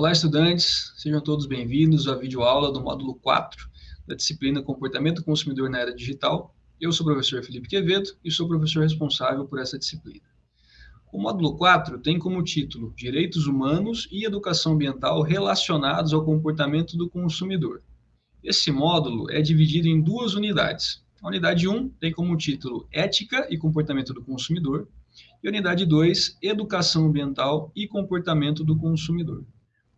Olá, estudantes, sejam todos bem-vindos à videoaula do módulo 4 da disciplina Comportamento do Consumidor na Era Digital. Eu sou o professor Felipe Quevedo e sou o professor responsável por essa disciplina. O módulo 4 tem como título Direitos Humanos e Educação Ambiental relacionados ao comportamento do consumidor. Esse módulo é dividido em duas unidades. A unidade 1 tem como título Ética e Comportamento do Consumidor, e a unidade 2, Educação Ambiental e Comportamento do Consumidor.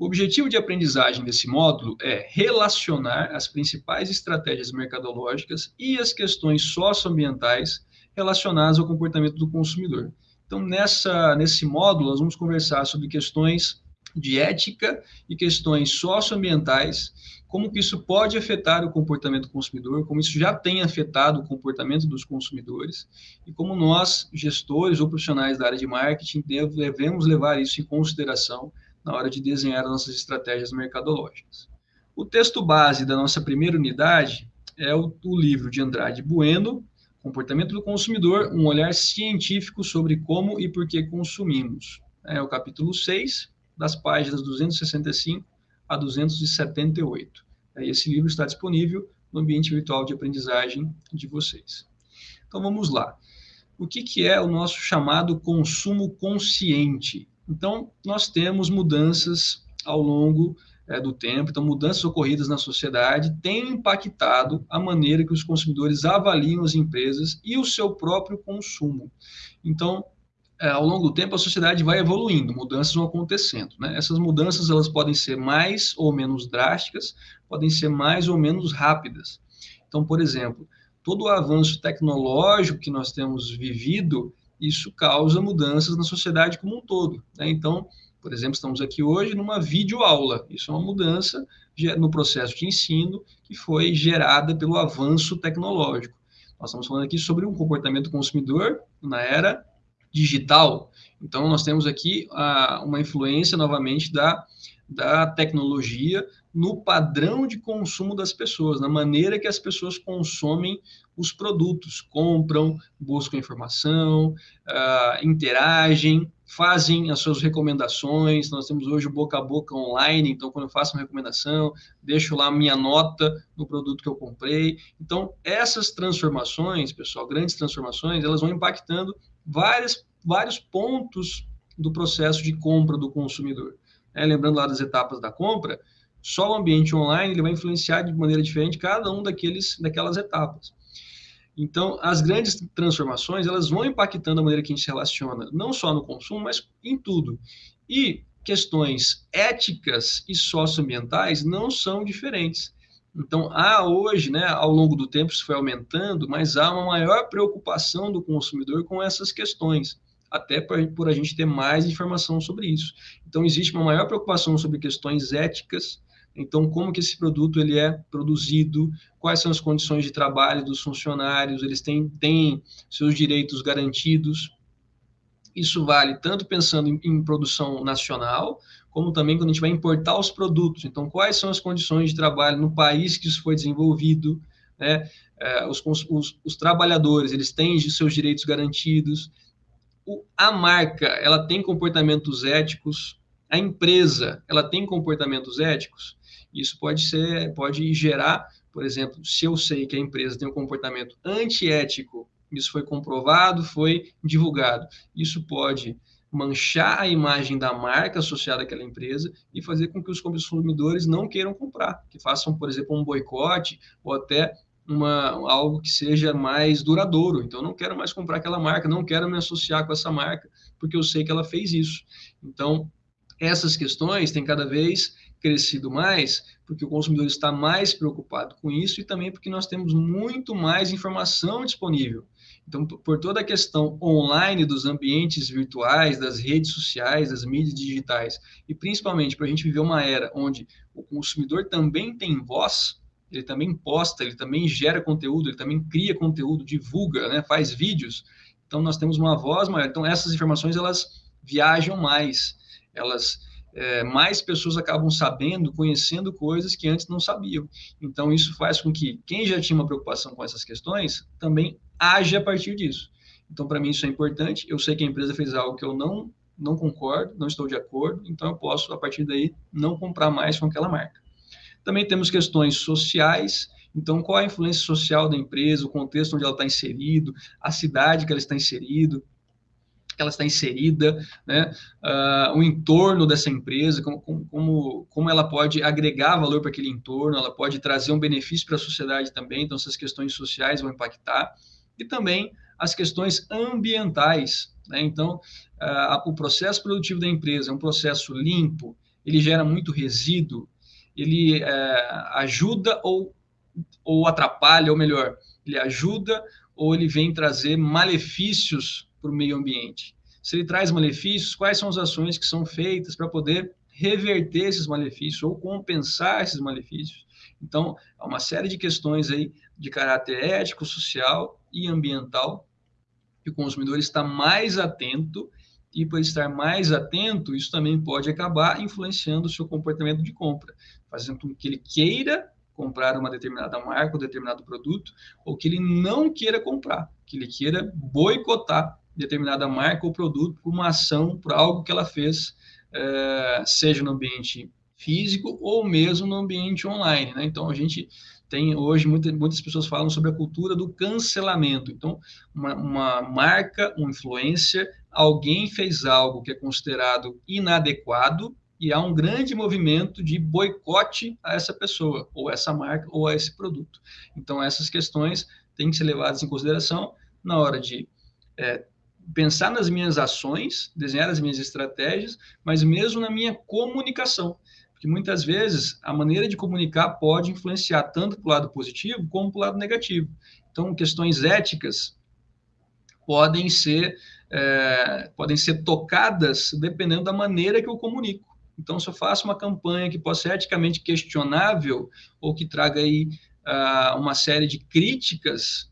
O objetivo de aprendizagem desse módulo é relacionar as principais estratégias mercadológicas e as questões socioambientais relacionadas ao comportamento do consumidor. Então, nessa, nesse módulo, nós vamos conversar sobre questões de ética e questões socioambientais, como que isso pode afetar o comportamento do consumidor, como isso já tem afetado o comportamento dos consumidores, e como nós, gestores ou profissionais da área de marketing, devemos levar isso em consideração na hora de desenhar as nossas estratégias mercadológicas. O texto base da nossa primeira unidade é o, o livro de Andrade Bueno, Comportamento do Consumidor, um olhar científico sobre como e por que consumimos. É o capítulo 6, das páginas 265 a 278. Esse livro está disponível no ambiente virtual de aprendizagem de vocês. Então vamos lá. O que, que é o nosso chamado consumo consciente? Então, nós temos mudanças ao longo é, do tempo, então, mudanças ocorridas na sociedade têm impactado a maneira que os consumidores avaliam as empresas e o seu próprio consumo. Então, é, ao longo do tempo, a sociedade vai evoluindo, mudanças vão acontecendo. Né? Essas mudanças elas podem ser mais ou menos drásticas, podem ser mais ou menos rápidas. Então, por exemplo, todo o avanço tecnológico que nós temos vivido, isso causa mudanças na sociedade como um todo. Né? Então, por exemplo, estamos aqui hoje numa videoaula. Isso é uma mudança no processo de ensino que foi gerada pelo avanço tecnológico. Nós estamos falando aqui sobre um comportamento consumidor na era digital. Então, nós temos aqui a, uma influência, novamente, da, da tecnologia no padrão de consumo das pessoas, na maneira que as pessoas consomem os produtos, compram, buscam informação, uh, interagem, fazem as suas recomendações. Nós temos hoje o boca a boca online, então quando eu faço uma recomendação, deixo lá minha nota no produto que eu comprei. Então, essas transformações, pessoal, grandes transformações, elas vão impactando várias, vários pontos do processo de compra do consumidor. É, lembrando lá das etapas da compra, só o ambiente online ele vai influenciar de maneira diferente cada um daqueles, daquelas etapas. Então, as grandes transformações, elas vão impactando a maneira que a gente se relaciona, não só no consumo, mas em tudo. E questões éticas e socioambientais não são diferentes. Então, há hoje, né, ao longo do tempo, isso foi aumentando, mas há uma maior preocupação do consumidor com essas questões, até por, por a gente ter mais informação sobre isso. Então, existe uma maior preocupação sobre questões éticas, então, como que esse produto ele é produzido, quais são as condições de trabalho dos funcionários, eles têm, têm seus direitos garantidos. Isso vale tanto pensando em, em, produção nacional, como também quando a gente vai importar os produtos. Então, quais são as condições de trabalho no país que isso foi desenvolvido, né? É, os, os, os, trabalhadores, eles têm seus direitos garantidos. O, a marca, ela tem comportamentos éticos. A empresa, ela tem comportamentos éticos. Isso pode ser, pode gerar, por exemplo, se eu sei que a empresa tem um comportamento antiético, isso foi comprovado, foi divulgado. Isso pode manchar a imagem da marca associada àquela empresa e fazer com que os consumidores não queiram comprar, que façam, por exemplo, um boicote ou até uma, algo que seja mais duradouro. Então, não quero mais comprar aquela marca, não quero me associar com essa marca, porque eu sei que ela fez isso. Então, essas questões têm cada vez crescido mais, porque o consumidor está mais preocupado com isso e também porque nós temos muito mais informação disponível. Então, por toda a questão online dos ambientes virtuais, das redes sociais, das mídias digitais, e principalmente para a gente viver uma era onde o consumidor também tem voz, ele também posta, ele também gera conteúdo, ele também cria conteúdo, divulga, né, faz vídeos. Então, nós temos uma voz maior. Então, essas informações, elas viajam mais, elas é, mais pessoas acabam sabendo, conhecendo coisas que antes não sabiam. Então, isso faz com que quem já tinha uma preocupação com essas questões também age a partir disso. Então, para mim, isso é importante. Eu sei que a empresa fez algo que eu não não concordo, não estou de acordo, então eu posso, a partir daí, não comprar mais com aquela marca. Também temos questões sociais, então qual a influência social da empresa, o contexto onde ela está inserido, a cidade que ela está inserido, ela está inserida, né? Uh, o entorno dessa empresa, como, como, como ela pode agregar valor para aquele entorno, ela pode trazer um benefício para a sociedade também, então essas questões sociais vão impactar, e também as questões ambientais. Né? Então, uh, o processo produtivo da empresa é um processo limpo, ele gera muito resíduo, ele uh, ajuda ou, ou atrapalha, ou melhor, ele ajuda ou ele vem trazer malefícios para o meio ambiente. Se ele traz malefícios, quais são as ações que são feitas para poder reverter esses malefícios ou compensar esses malefícios? Então, há uma série de questões aí de caráter ético, social e ambiental que o consumidor está mais atento e por estar mais atento, isso também pode acabar influenciando o seu comportamento de compra, fazendo com que ele queira comprar uma determinada marca ou determinado produto, ou que ele não queira comprar, que ele queira boicotar determinada marca ou produto por uma ação, por algo que ela fez, é, seja no ambiente físico ou mesmo no ambiente online. Né? Então, a gente tem hoje, muita, muitas pessoas falam sobre a cultura do cancelamento. Então, uma, uma marca, um influencer, alguém fez algo que é considerado inadequado e há um grande movimento de boicote a essa pessoa, ou essa marca, ou a esse produto. Então, essas questões têm que ser levadas em consideração na hora de é, pensar nas minhas ações, desenhar as minhas estratégias, mas mesmo na minha comunicação. Porque muitas vezes a maneira de comunicar pode influenciar tanto para o lado positivo como para o lado negativo. Então, questões éticas podem ser, é, podem ser tocadas dependendo da maneira que eu comunico. Então, se eu faço uma campanha que possa ser eticamente questionável ou que traga aí uh, uma série de críticas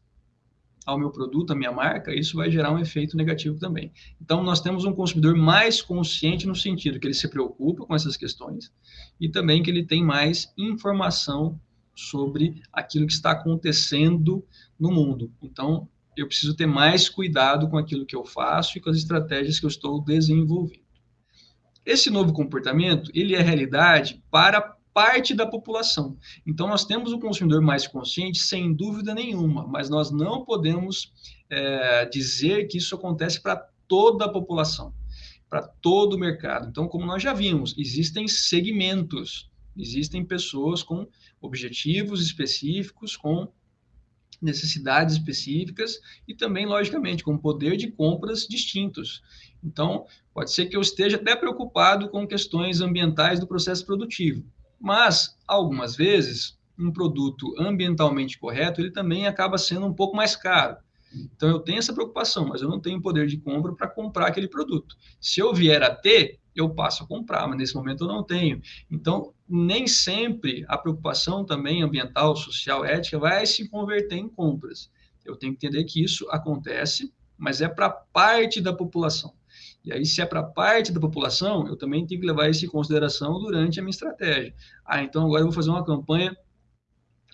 ao meu produto, à minha marca, isso vai gerar um efeito negativo também. Então, nós temos um consumidor mais consciente no sentido que ele se preocupa com essas questões e também que ele tem mais informação sobre aquilo que está acontecendo no mundo. Então, eu preciso ter mais cuidado com aquilo que eu faço e com as estratégias que eu estou desenvolvendo. Esse novo comportamento, ele é realidade para parte da população. Então, nós temos o consumidor mais consciente, sem dúvida nenhuma, mas nós não podemos é, dizer que isso acontece para toda a população, para todo o mercado. Então, como nós já vimos, existem segmentos, existem pessoas com objetivos específicos, com necessidades específicas e também, logicamente, com poder de compras distintos. Então, pode ser que eu esteja até preocupado com questões ambientais do processo produtivo, mas, algumas vezes, um produto ambientalmente correto, ele também acaba sendo um pouco mais caro. Então, eu tenho essa preocupação, mas eu não tenho poder de compra para comprar aquele produto. Se eu vier a ter, eu passo a comprar, mas nesse momento eu não tenho. Então, nem sempre a preocupação também ambiental, social, ética vai se converter em compras. Eu tenho que entender que isso acontece, mas é para parte da população. E aí, se é para parte da população, eu também tenho que levar isso em consideração durante a minha estratégia. Ah, então agora eu vou fazer uma campanha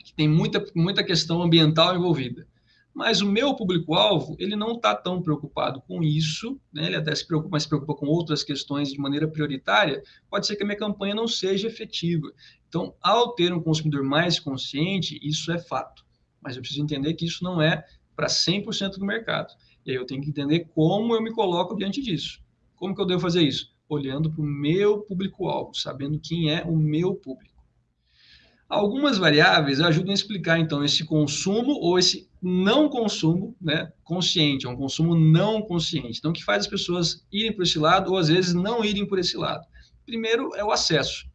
que tem muita, muita questão ambiental envolvida. Mas o meu público-alvo, ele não está tão preocupado com isso, né? ele até se preocupa, mas se preocupa com outras questões de maneira prioritária, pode ser que a minha campanha não seja efetiva. Então, ao ter um consumidor mais consciente, isso é fato. Mas eu preciso entender que isso não é para 100% do mercado. E aí eu tenho que entender como eu me coloco diante disso. Como que eu devo fazer isso? Olhando para o meu público-alvo, sabendo quem é o meu público. Algumas variáveis ajudam a explicar, então, esse consumo ou esse não consumo né, consciente, é um consumo não consciente. Então, que faz as pessoas irem por esse lado ou, às vezes, não irem por esse lado. Primeiro é o acesso.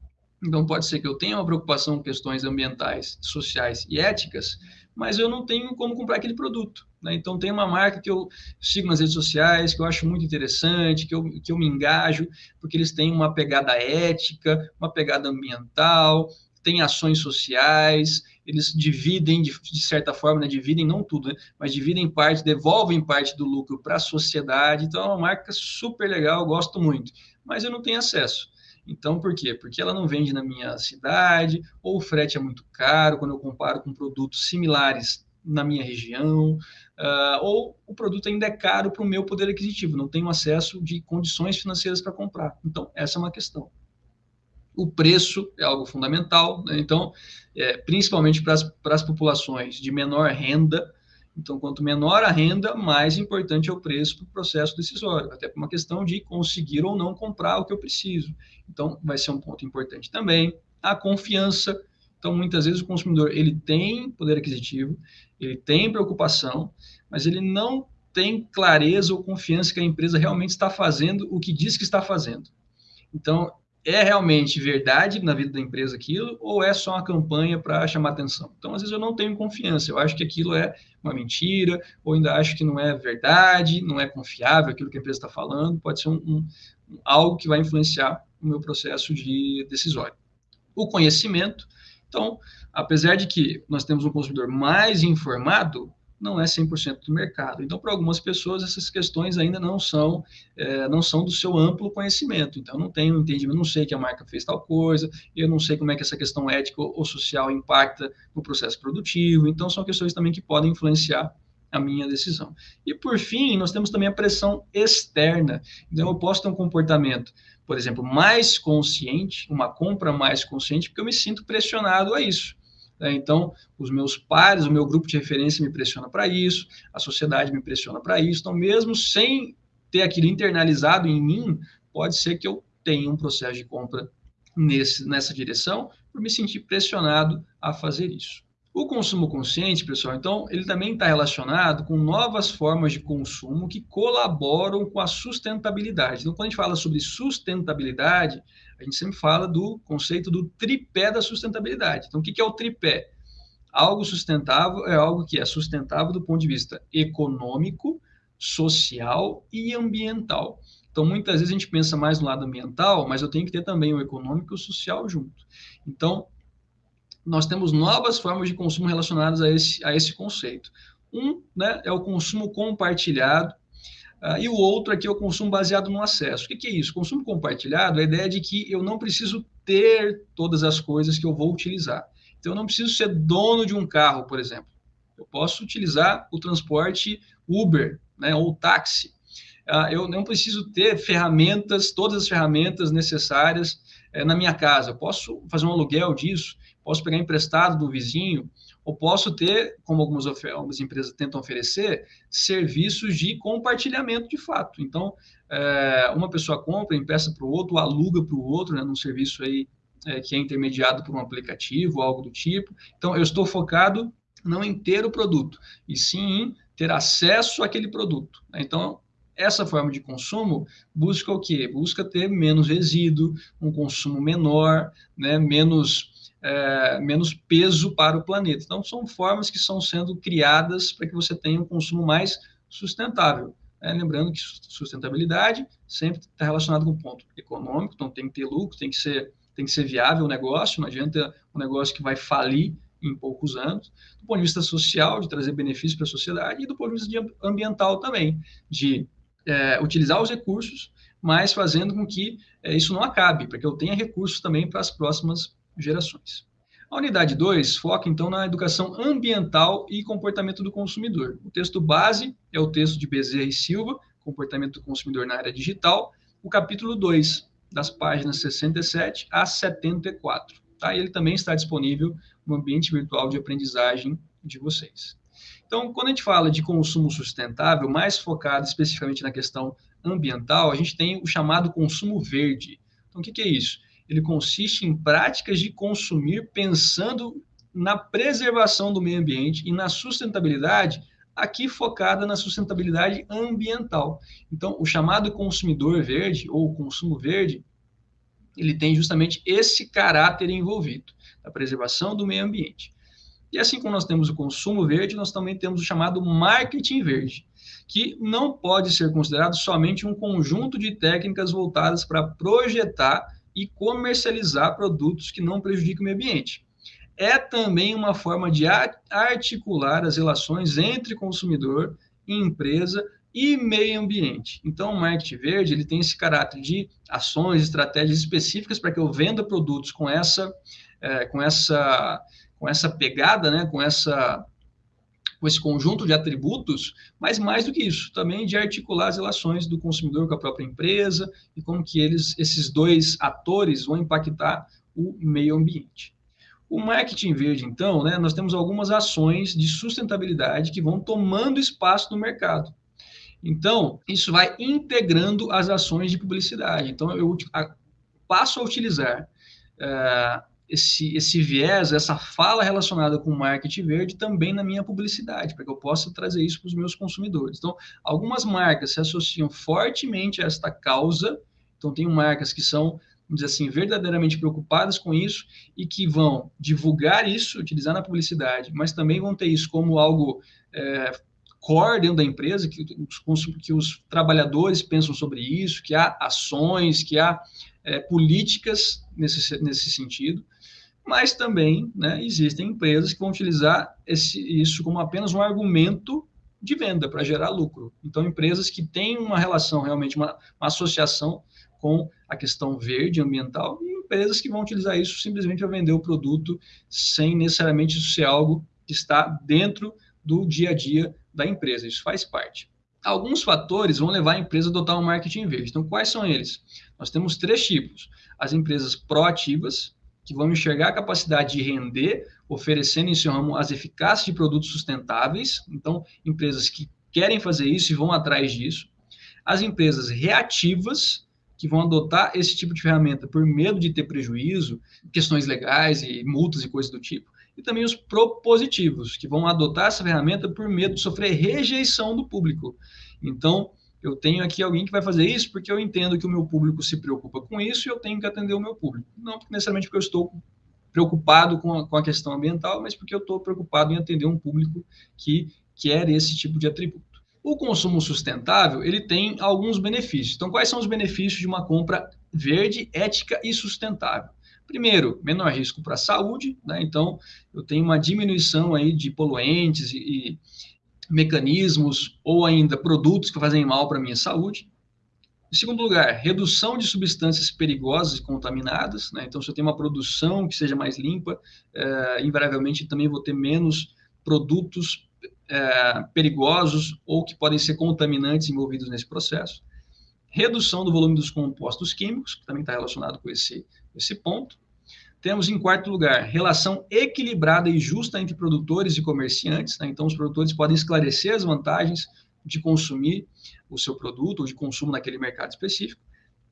Então, pode ser que eu tenha uma preocupação com questões ambientais, sociais e éticas, mas eu não tenho como comprar aquele produto. Né? Então, tem uma marca que eu sigo nas redes sociais, que eu acho muito interessante, que eu, que eu me engajo, porque eles têm uma pegada ética, uma pegada ambiental, têm ações sociais, eles dividem, de, de certa forma, né? dividem não tudo, né? mas dividem parte, devolvem parte do lucro para a sociedade. Então, é uma marca super legal, gosto muito, mas eu não tenho acesso. Então, por quê? Porque ela não vende na minha cidade, ou o frete é muito caro quando eu comparo com produtos similares na minha região, uh, ou o produto ainda é caro para o meu poder aquisitivo, não tenho acesso de condições financeiras para comprar. Então, essa é uma questão. O preço é algo fundamental, né? então, é, principalmente para as populações de menor renda, então, quanto menor a renda, mais importante é o preço para o processo decisório, até por uma questão de conseguir ou não comprar o que eu preciso. Então, vai ser um ponto importante também. A confiança. Então, muitas vezes o consumidor ele tem poder aquisitivo, ele tem preocupação, mas ele não tem clareza ou confiança que a empresa realmente está fazendo o que diz que está fazendo. Então, é realmente verdade na vida da empresa aquilo ou é só uma campanha para chamar atenção? Então, às vezes eu não tenho confiança, eu acho que aquilo é uma mentira, ou ainda acho que não é verdade, não é confiável aquilo que a empresa está falando, pode ser um, um, algo que vai influenciar o meu processo de decisório. O conhecimento, então, apesar de que nós temos um consumidor mais informado, não é 100% do mercado. Então, para algumas pessoas, essas questões ainda não são, é, não são do seu amplo conhecimento. Então, não tenho entendimento, não sei que a marca fez tal coisa, eu não sei como é que essa questão ética ou social impacta no processo produtivo. Então, são questões também que podem influenciar a minha decisão. E, por fim, nós temos também a pressão externa. Então, eu posso ter um comportamento, por exemplo, mais consciente, uma compra mais consciente, porque eu me sinto pressionado a isso. Né? Então, os meus pares, o meu grupo de referência me pressiona para isso, a sociedade me pressiona para isso. Então, mesmo sem ter aquilo internalizado em mim, pode ser que eu tenha um processo de compra nesse, nessa direção, por me sentir pressionado a fazer isso. O consumo consciente, pessoal, então, ele também está relacionado com novas formas de consumo que colaboram com a sustentabilidade. Então, quando a gente fala sobre sustentabilidade, a gente sempre fala do conceito do tripé da sustentabilidade. Então, o que é o tripé? Algo sustentável é algo que é sustentável do ponto de vista econômico, social e ambiental. Então, muitas vezes a gente pensa mais no lado ambiental, mas eu tenho que ter também o econômico e o social junto. Então, nós temos novas formas de consumo relacionadas a esse, a esse conceito. Um né, é o consumo compartilhado, Uh, e o outro aqui é o consumo baseado no acesso. O que, que, é isso? Consumo compartilhado é a ideia de que eu não preciso ter todas as coisas que eu vou utilizar. Então, eu não preciso ser dono de um carro, por exemplo. Eu posso utilizar o transporte Uber né, ou táxi. Uh, eu não preciso ter ferramentas, todas as ferramentas necessárias uh, na minha casa. Eu posso fazer um aluguel disso, posso pegar emprestado do vizinho, ou posso ter, como algumas, algumas empresas tentam oferecer, serviços de compartilhamento de fato. Então, é, uma pessoa compra, empresta para o outro, aluga para o outro, né, num serviço aí é, que é intermediado por um aplicativo, algo do tipo. Então, eu estou focado não em ter o produto, e sim em ter acesso àquele produto. Né? Então, essa forma de consumo busca o quê? Busca ter menos resíduo, um consumo menor, né, menos é, menos peso para o planeta. Então, são formas que estão sendo criadas para que você tenha um consumo mais sustentável. É, lembrando que sustentabilidade sempre está relacionado com o ponto econômico, então tem que ter lucro, tem que ser, tem que ser viável o negócio, não adianta um negócio que vai falir em poucos anos. Do ponto de vista social, de trazer benefícios para a sociedade, e do ponto de vista ambiental também, de é, utilizar os recursos, mas fazendo com que é, isso não acabe, para que eu tenha recursos também para as próximas gerações. A unidade 2 foca, então, na educação ambiental e comportamento do consumidor. O texto base é o texto de Bezerra e Silva, Comportamento do Consumidor na Área Digital, o capítulo 2, das páginas 67 a 74. Tá? Ele também está disponível no ambiente virtual de aprendizagem de vocês. Então, quando a gente fala de consumo sustentável, mais focado especificamente na questão ambiental, a gente tem o chamado consumo verde. Então, o que, que é isso? Ele consiste em práticas de consumir pensando na preservação do meio ambiente e na sustentabilidade, aqui focada na sustentabilidade ambiental. Então, o chamado consumidor verde ou consumo verde, ele tem justamente esse caráter envolvido, a preservação do meio ambiente. E assim como nós temos o consumo verde, nós também temos o chamado marketing verde, que não pode ser considerado somente um conjunto de técnicas voltadas para projetar e comercializar produtos que não prejudiquem o meio ambiente. É também uma forma de articular as relações entre consumidor, empresa e meio ambiente. Então, o marketing verde ele tem esse caráter de ações, estratégias específicas para que eu venda produtos com essa, é, com essa, com essa pegada, né, com essa com esse conjunto de atributos, mas mais do que isso, também de articular as relações do consumidor com a própria empresa e como que eles, esses dois atores vão impactar o meio ambiente. O marketing verde, então, né, nós temos algumas ações de sustentabilidade que vão tomando espaço no mercado. Então, isso vai integrando as ações de publicidade. Então, eu passo a utilizar uh, esse, esse viés, essa fala relacionada com marketing verde também na minha publicidade, para que eu possa trazer isso para os meus consumidores. Então, algumas marcas se associam fortemente a esta causa. Então, tem marcas que são, vamos dizer assim, verdadeiramente preocupadas com isso e que vão divulgar isso, utilizar na publicidade, mas também vão ter isso como algo é, core dentro da empresa, que os, que os trabalhadores pensam sobre isso, que há ações, que há é, políticas nesse, nesse sentido mas também né, existem empresas que vão utilizar esse, isso como apenas um argumento de venda para gerar lucro. Então, empresas que têm uma relação, realmente, uma, uma, associação com a questão verde, ambiental, e empresas que vão utilizar isso simplesmente para vender o produto sem necessariamente isso ser algo que está dentro do dia a dia da empresa. Isso faz parte. Alguns fatores vão levar a empresa a adotar um marketing verde. Então, quais são eles? Nós temos três tipos: as empresas proativas, que vão enxergar a capacidade de render, oferecendo em seu ramo as eficácias de produtos sustentáveis. Então, empresas que querem fazer isso e vão atrás disso. As empresas reativas, que vão adotar esse tipo de ferramenta por medo de ter prejuízo, questões legais e multas e coisas do tipo. E também os propositivos, que vão adotar essa ferramenta por medo de sofrer rejeição do público. Então, eu tenho aqui alguém que vai fazer isso porque eu entendo que o meu público se preocupa com isso e eu tenho que atender o meu público. Não necessariamente porque eu estou preocupado com a, com a questão ambiental, mas porque eu estou preocupado em atender um público que quer esse tipo de atributo. O consumo sustentável, ele tem alguns benefícios. Então, quais são os benefícios de uma compra verde, ética e sustentável? Primeiro, menor risco para a saúde, né? Então, eu tenho uma diminuição aí de poluentes e, e mecanismos ou ainda produtos que fazem mal para a minha saúde. Em segundo lugar, redução de substâncias perigosas e contaminadas. Né? Então, se eu tenho uma produção que seja mais limpa, é, invariavelmente também vou ter menos produtos é, perigosos ou que podem ser contaminantes envolvidos nesse processo. Redução do volume dos compostos químicos, que também está relacionado com esse, esse ponto. Temos em quarto lugar, relação equilibrada e justa entre produtores e comerciantes. Né? Então, os produtores podem esclarecer as vantagens de consumir o seu produto ou de consumo naquele mercado específico.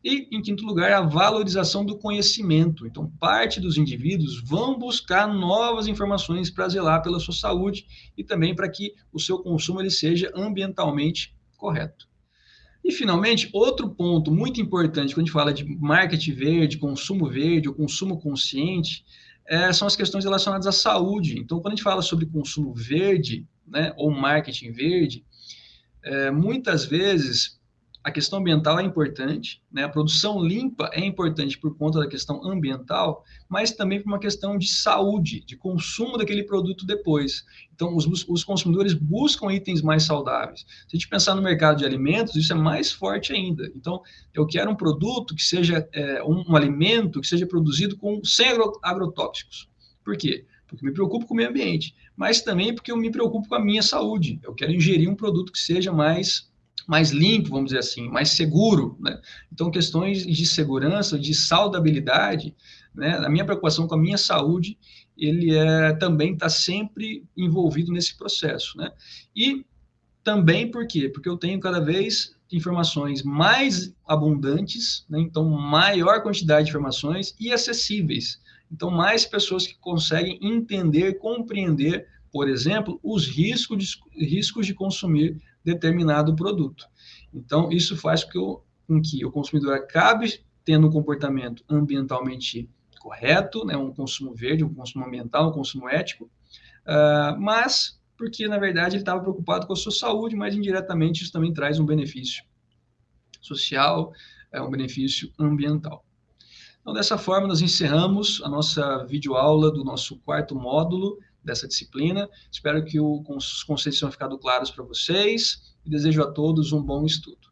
E, em quinto lugar, a valorização do conhecimento. Então, parte dos indivíduos vão buscar novas informações para zelar pela sua saúde e também para que o seu consumo ele seja ambientalmente correto. E, finalmente, outro ponto muito importante quando a gente fala de marketing verde, consumo verde ou consumo consciente, é, são as questões relacionadas à saúde. Então, quando a gente fala sobre consumo verde, né, ou marketing verde, é, muitas vezes a questão ambiental é importante, né? a produção limpa é importante por conta da questão ambiental, mas também por uma questão de saúde, de consumo daquele produto depois. Então, os, os consumidores buscam itens mais saudáveis. Se a gente pensar no mercado de alimentos, isso é mais forte ainda. Então, eu quero um produto que seja é, um, um, alimento que seja produzido com sem agrotóxicos. Por quê? Porque me preocupo com o meio ambiente, mas também porque eu me preocupo com a minha saúde. Eu quero ingerir um produto que seja mais mais limpo, vamos dizer assim, mais seguro. Né? Então, questões de segurança, de saudabilidade, né? a minha preocupação com a minha saúde, ele é, também está sempre envolvido nesse processo. Né? E também por quê? Porque eu tenho cada vez informações mais abundantes, né? então maior quantidade de informações e acessíveis. Então, mais pessoas que conseguem entender, compreender, por exemplo, os riscos de, riscos de consumir determinado produto. Então, isso faz com que o, com que o consumidor acabe tendo um comportamento ambientalmente correto, né, um consumo verde, um consumo ambiental, um consumo ético, uh, mas porque, na verdade, ele estava preocupado com a sua saúde, mas indiretamente isso também traz um benefício social, é um benefício ambiental. Então, dessa forma, nós encerramos a nossa videoaula do nosso quarto módulo dessa disciplina. Espero que os conceitos tenham ficado claros para vocês e desejo a todos um bom estudo.